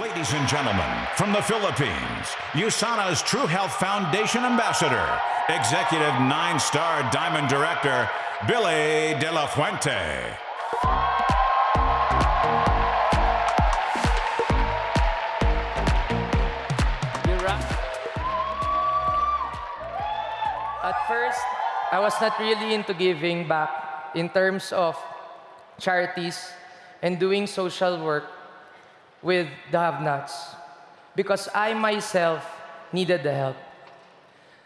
Ladies and gentlemen, from the Philippines, USANA's True Health Foundation Ambassador, Executive Nine Star Diamond Director, Billy De La Fuente. At first, I was not really into giving back in terms of charities and doing social work with the have-nots because I myself needed the help.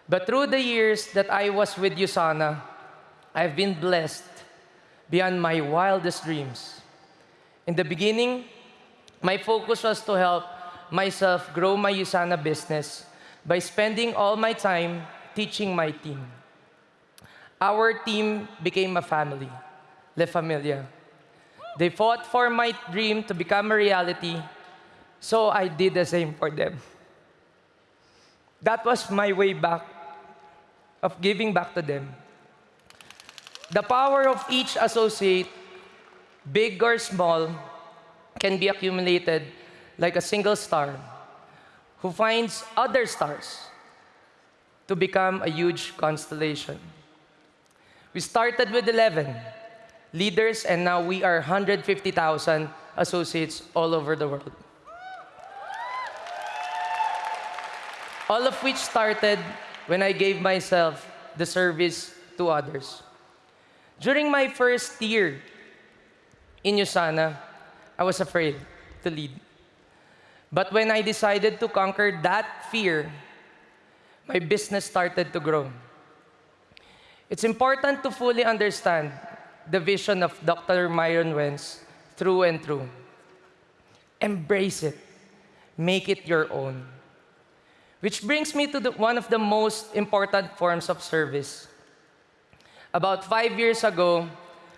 But through the years that I was with USANA, I've been blessed beyond my wildest dreams. In the beginning, my focus was to help myself grow my USANA business by spending all my time teaching my team. Our team became a family, La Familia. They fought for my dream to become a reality, so I did the same for them. That was my way back of giving back to them. The power of each associate, big or small, can be accumulated like a single star who finds other stars to become a huge constellation. We started with 11 leaders, and now we are 150,000 associates all over the world. All of which started when I gave myself the service to others. During my first year in USANA, I was afraid to lead. But when I decided to conquer that fear, my business started to grow. It's important to fully understand the vision of Dr. Myron Wentz through and through. Embrace it. Make it your own. Which brings me to the, one of the most important forms of service. About five years ago,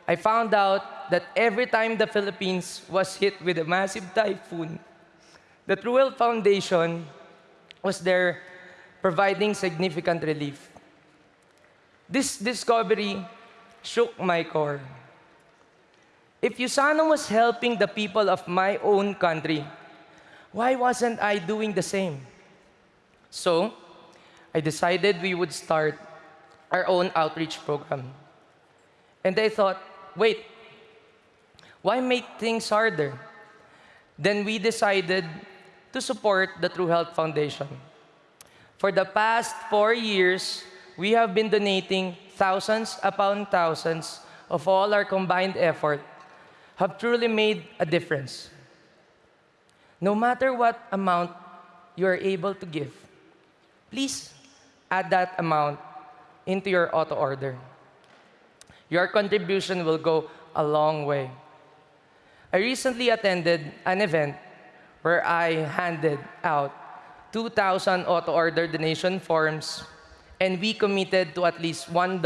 I found out that every time the Philippines was hit with a massive typhoon, the True Health Foundation was there providing significant relief. This discovery shook my core. If USANA was helping the people of my own country, why wasn't I doing the same? So, I decided we would start our own outreach program. And I thought, wait, why make things harder? Then we decided to support the True Health Foundation. For the past four years, we have been donating thousands upon thousands of all our combined effort have truly made a difference. No matter what amount you are able to give, please add that amount into your auto order. Your contribution will go a long way. I recently attended an event where I handed out 2,000 auto order donation forms and we committed to at least $1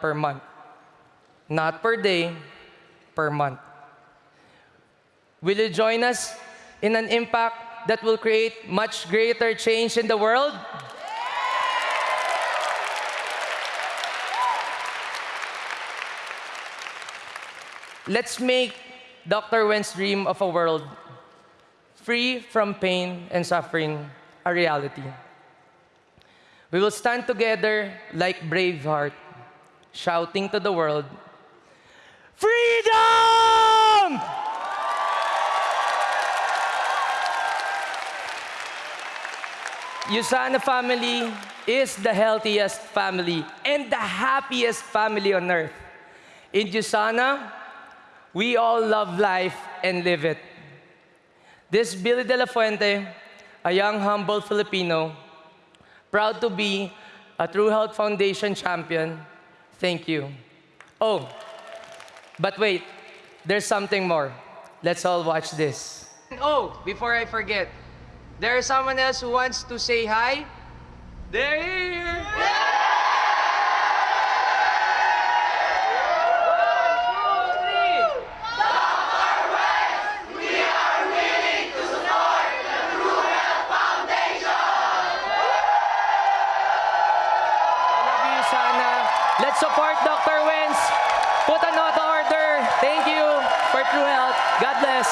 per month. Not per day, per month. Will you join us in an impact that will create much greater change in the world? Let's make Dr. Wentz's dream of a world free from pain and suffering a reality. We will stand together like Braveheart, shouting to the world, Freedom! USANA family is the healthiest family and the happiest family on earth. In USANA, we all love life and live it. This Billy De La Fuente, a young, humble Filipino, proud to be a True Health Foundation champion. Thank you. Oh, but wait, there's something more. Let's all watch this. Oh, before I forget, there is someone else who wants to say hi. They're here. One, support Dr. Wentz. Put an auto order. Thank you for True Health. God bless.